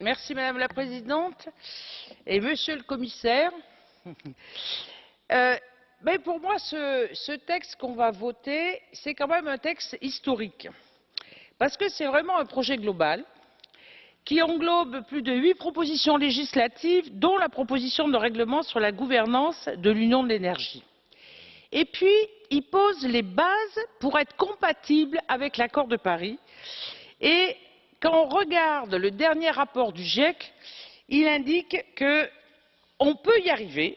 Merci Madame la Présidente et Monsieur le Commissaire. Euh, pour moi, ce, texte qu'on va voter, c'est quand même un texte historique. Parce que c'est vraiment un projet global qui englobe plus de huit propositions législatives, dont la proposition de règlement sur la gouvernance de l'Union de l'énergie. Et puis, il pose les bases pour être compatible avec l'accord de Paris. Et quand on regarde le dernier rapport du GIEC, il indique qu'on peut y arriver.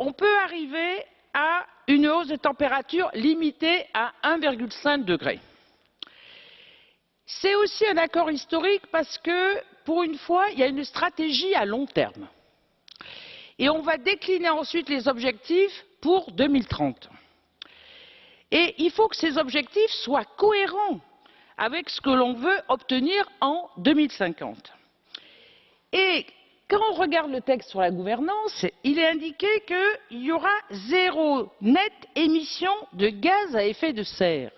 On peut arriver à une hausse de température limitée à 1,5 degré. C'est aussi un accord historique parce que, pour une fois, il y a une stratégie à long terme. Et on va décliner ensuite les objectifs pour 2030. Et il faut que ces objectifs soient cohérents avec ce que l'on veut obtenir en 2050. Et quand on regarde le texte sur la gouvernance, il est indiqué qu'il y aura zéro nette émission de gaz à effet de serre.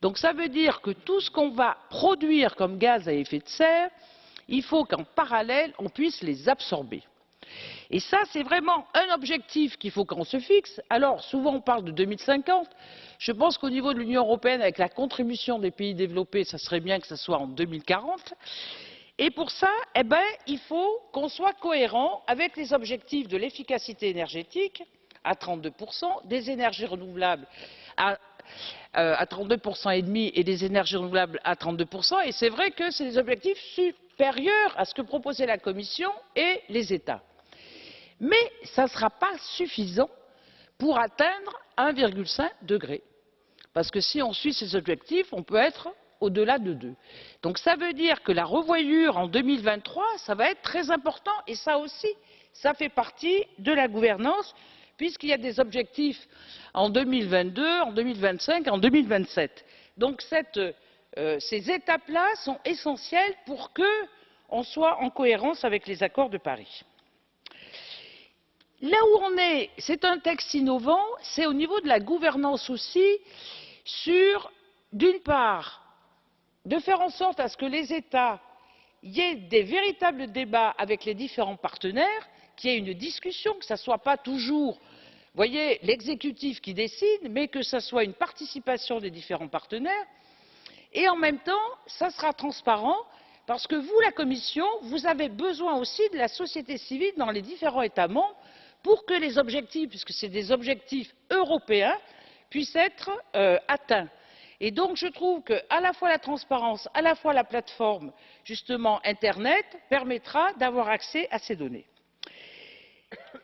Donc ça veut dire que tout ce qu'on va produire comme gaz à effet de serre, il faut qu'en parallèle, on puisse les absorber. Et c'est vraiment un objectif qu'il faut qu'on se fixe. Alors, souvent, on parle de 2050. Je pense qu'au niveau de l'Union européenne, avec la contribution des pays développés, ça serait bien que ce soit en 2040. Et pour ça, eh ben, il faut qu'on soit cohérent avec les objectifs de l'efficacité énergétique à 32%, des énergies renouvelables à, euh, à 32% et demi et des énergies renouvelables à 32%. Et c'est vrai que c'est des objectifs supérieurs à ce que proposait la Commission et les États. Mais ça ne sera pas suffisant pour atteindre 1,5 degré. Parce que si on suit ces objectifs, on peut être au-delà de 2. Donc ça veut dire que la revoyure en 2023, ça va être très important. Et ça aussi, ça fait partie de la gouvernance, puisqu'il y a des objectifs en 2022, en 2025, en 2027. Donc cette, euh, ces étapes-là sont essentielles pour qu'on soit en cohérence avec les accords de Paris. Là où on est, c'est un texte innovant, c'est au niveau de la gouvernance aussi, sur, d'une part, de faire en sorte à ce que les États ait des véritables débats avec les différents partenaires, qu'il y ait une discussion, que ce ne soit pas toujours, voyez, l'exécutif qui décide, mais que ce soit une participation des différents partenaires. Et en même temps, ça sera transparent, parce que vous, la Commission, vous avez besoin aussi de la société civile dans les différents États membres pour que les objectifs, puisque ce sont des objectifs européens, puissent être euh, atteints. Donc je trouve qu'à la fois la transparence, à la fois la plateforme justement Internet permettra d'avoir accès à ces données.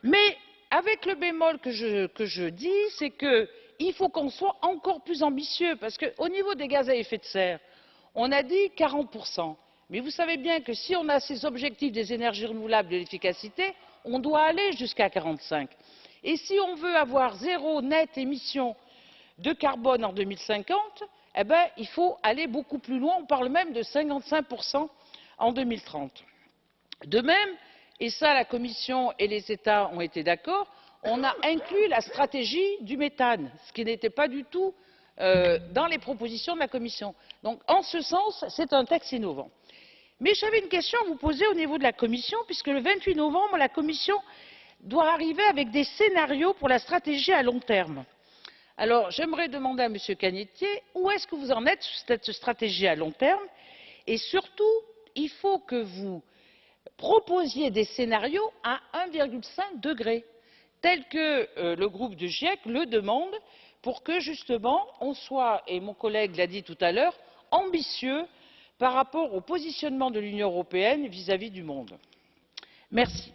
Mais avec le bémol que je, que dis, c'est qu'il faut qu'on soit encore plus ambitieux, parce qu'au niveau des gaz à effet de serre, on a dit 40%. Mais vous savez bien que si on a ces objectifs des énergies renouvelables et de l'efficacité, on doit aller jusqu'à quarante cinq et si on veut avoir zéro net émission de carbone en deux mille cinquante eh ben, il faut aller beaucoup plus loin on parle même de cinquante cinq en. deux mille trente de même et ça la commission et les états ont été d'accord on a inclus la stratégie du méthane ce qui n'était pas du tout euh, dans les propositions de la commission. donc en ce sens c'est un texte innovant mais j'avais une question à vous poser au niveau de la commission puisque le vingt huit novembre la commission doit arriver avec des scénarios pour la stratégie à long terme. alors j'aimerais demander à m. cagnetier où est ce que vous en êtes sur cette stratégie à long terme? Et surtout il faut que vous proposiez des scénarios à un cinq degré tel que euh, le groupe du giec le demande pour que justement on soit et mon collègue l'a dit tout à l'heure ambitieux par rapport au positionnement de l'union européenne vis à vis du monde. merci.